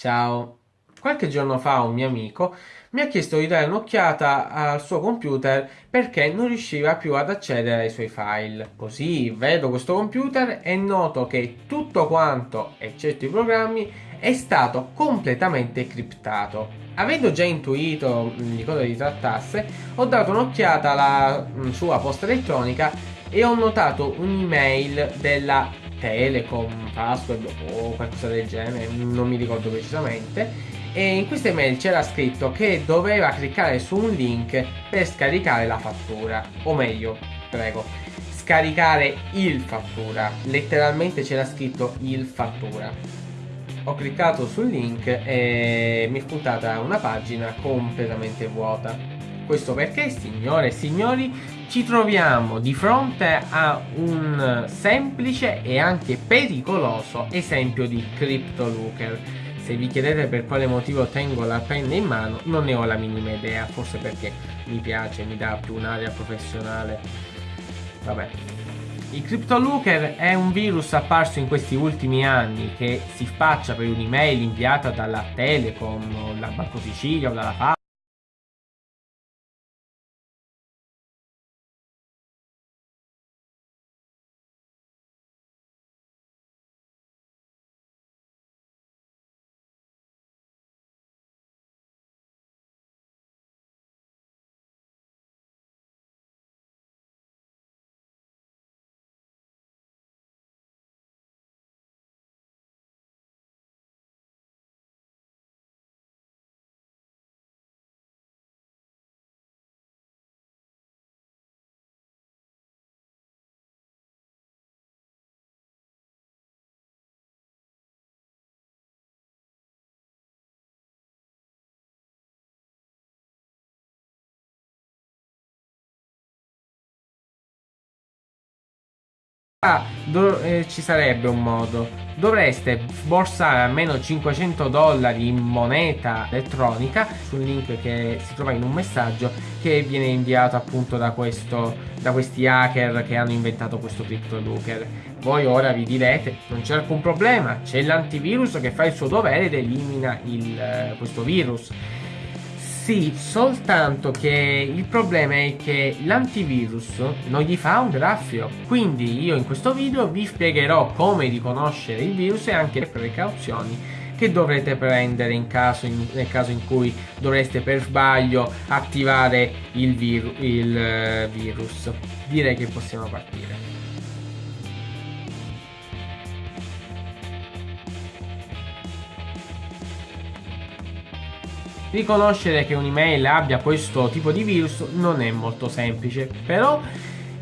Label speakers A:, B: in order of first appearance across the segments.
A: Ciao. Qualche giorno fa un mio amico mi ha chiesto di dare un'occhiata al suo computer perché non riusciva più ad accedere ai suoi file. Così vedo questo computer e noto che tutto quanto, eccetto i programmi, è stato completamente criptato. Avendo già intuito di cosa si trattasse, ho dato un'occhiata alla mm, sua posta elettronica e ho notato un'email della Telecom, password o qualcosa del genere, non mi ricordo precisamente. E in questa email c'era scritto che doveva cliccare su un link per scaricare la fattura, o meglio, prego, scaricare il fattura. Letteralmente c'era scritto il fattura. Ho cliccato sul link e mi è spuntata una pagina completamente vuota. Questo perché, signore e signori, ci troviamo di fronte a un semplice e anche pericoloso esempio di CryptoLooker. Se vi chiedete per quale motivo tengo la penna in mano, non ne ho la minima idea, forse perché mi piace, mi dà più un'area professionale. Vabbè. Il CryptoLooker è un virus apparso in questi ultimi anni che si spaccia per un'email inviata dalla Telecom, o dalla Banco Sicilia o dalla FA Ah, eh, ci sarebbe un modo. Dovreste sborsare almeno 500 dollari in moneta elettronica sul link che si trova in un messaggio che viene inviato appunto da, questo, da questi hacker che hanno inventato questo CryptoLooker. Voi ora vi direte, non c'è alcun problema, c'è l'antivirus che fa il suo dovere ed elimina il, eh, questo virus. Sì, soltanto che il problema è che l'antivirus non gli fa un graffio. Quindi io in questo video vi spiegherò come riconoscere il virus e anche le precauzioni che dovrete prendere in caso in, nel caso in cui dovreste per sbaglio attivare il, viru, il uh, virus. Direi che possiamo partire. Riconoscere che un'email abbia questo tipo di virus non è molto semplice, però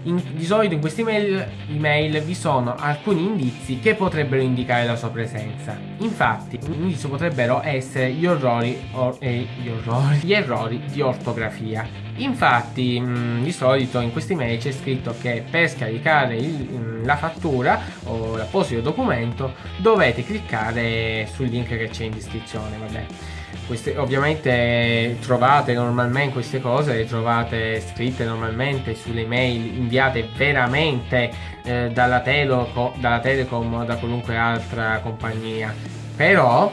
A: in, di solito in queste email, email, vi sono alcuni indizi che potrebbero indicare la sua presenza. Infatti, un indizio potrebbero essere gli errori, or, eh, gli, errori gli errori di ortografia. Infatti, mh, di solito in queste email c'è scritto che per scaricare il, mh, la fattura o l'apposito documento dovete cliccare sul link che c'è in descrizione. Vabbè. Queste, ovviamente trovate normalmente queste cose, le trovate scritte normalmente sulle mail inviate veramente eh, dalla, Teleco, dalla Telecom o da qualunque altra compagnia. Però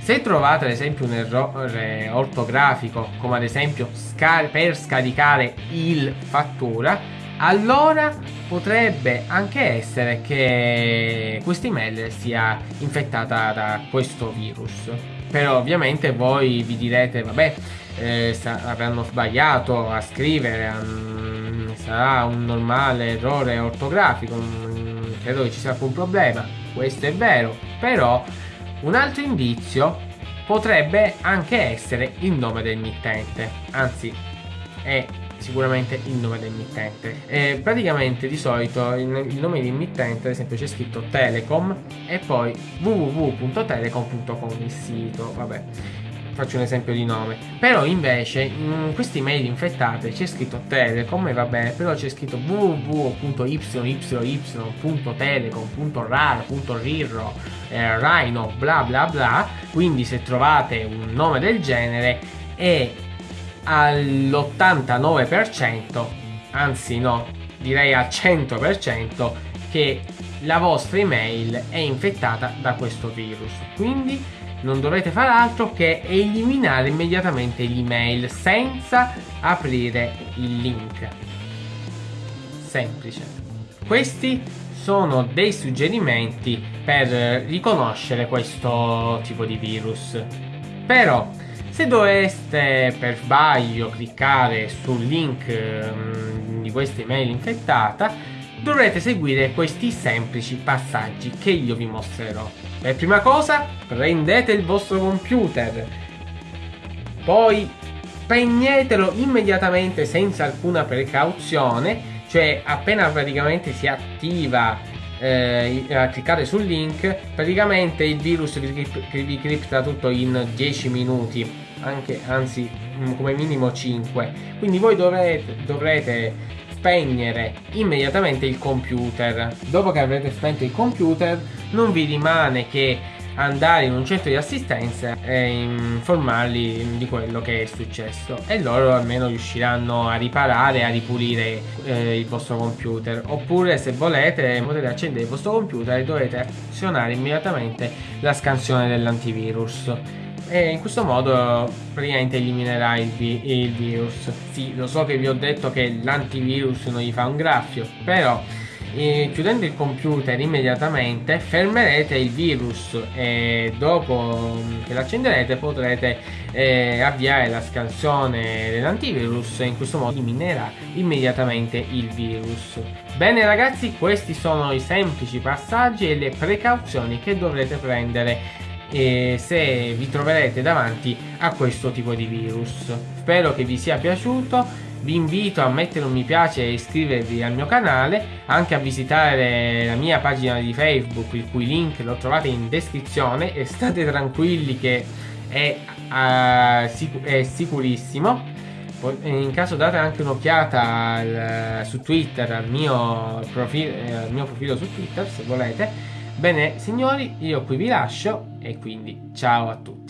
A: se trovate ad esempio un errore ortografico, come ad esempio scar per scaricare il fattura, allora potrebbe anche essere che questa email sia infettata da questo virus però ovviamente voi vi direte vabbè eh, avranno sbagliato a scrivere um, sarà un normale errore ortografico um, credo che ci sia alcun problema. Questo è vero. Però un altro indizio potrebbe anche essere il nome del mittente anzi è sicuramente il nome del mittente e praticamente di solito il, il nome dell'emittente ad esempio c'è scritto Telecom e poi www.telecom.com il sito. Vabbè faccio un esempio di nome. Però invece in queste email infettate c'è scritto Telecom e va bene però c'è scritto www.yyytelecom.rar.rirro eh, Rhino bla bla bla. Quindi se trovate un nome del genere è all'89%, anzi no, direi al 100% che la vostra email è infettata da questo virus. Quindi non dovrete fare altro che eliminare immediatamente l'email senza aprire il link. Semplice. Questi sono dei suggerimenti per riconoscere questo tipo di virus. Però, se doveste per sbaglio cliccare sul link um, di questa email infettata, dovrete seguire questi semplici passaggi che io vi mostrerò. Per prima cosa, prendete il vostro computer, poi spegnetelo immediatamente senza alcuna precauzione cioè appena praticamente si attiva eh, cliccate sul link praticamente il virus vi, vi cripta tutto in 10 minuti anche, anzi mm, come minimo 5 quindi voi dovrete, dovrete spegnere immediatamente il computer. Dopo che avrete spento il computer non vi rimane che andare in un centro di assistenza e informarli di quello che è successo. E loro almeno riusciranno a riparare, a ripulire eh, il vostro computer. Oppure se volete potete accendere il vostro computer e dovete azionare immediatamente la scansione dell'antivirus. E in questo modo praticamente eliminerà il, vi il virus. Sì lo so che vi ho detto che l'antivirus non gli fa un graffio però chiudendo il computer immediatamente fermerete il virus e dopo che l'accenderete potrete eh, avviare la scansione dell'antivirus e in questo modo eliminerà immediatamente il virus. Bene ragazzi questi sono i semplici passaggi e le precauzioni che dovrete prendere eh, se vi troverete davanti a questo tipo di virus. Spero che vi sia piaciuto vi invito a mettere un mi piace e iscrivervi al mio canale, anche a visitare la mia pagina di Facebook, il cui link lo trovate in descrizione e state tranquilli che è, uh, sic è sicurissimo. In caso date anche un'occhiata su Twitter al mio, profilo, eh, al mio profilo su Twitter se volete. Bene signori, io qui vi lascio e quindi ciao a tutti.